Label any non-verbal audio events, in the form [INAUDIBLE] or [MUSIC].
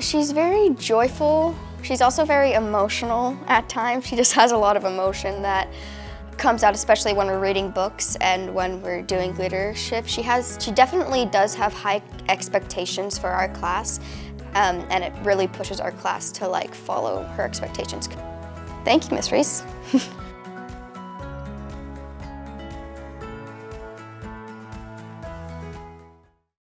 she's very joyful. She's also very emotional at times. She just [LAUGHS] has a lot of emotion that comes out especially when we're reading books and when we're doing leadership. She has, she definitely does have high expectations for our class um, and it really pushes our class to like follow her expectations. Thank you, Miss Reese. [LAUGHS]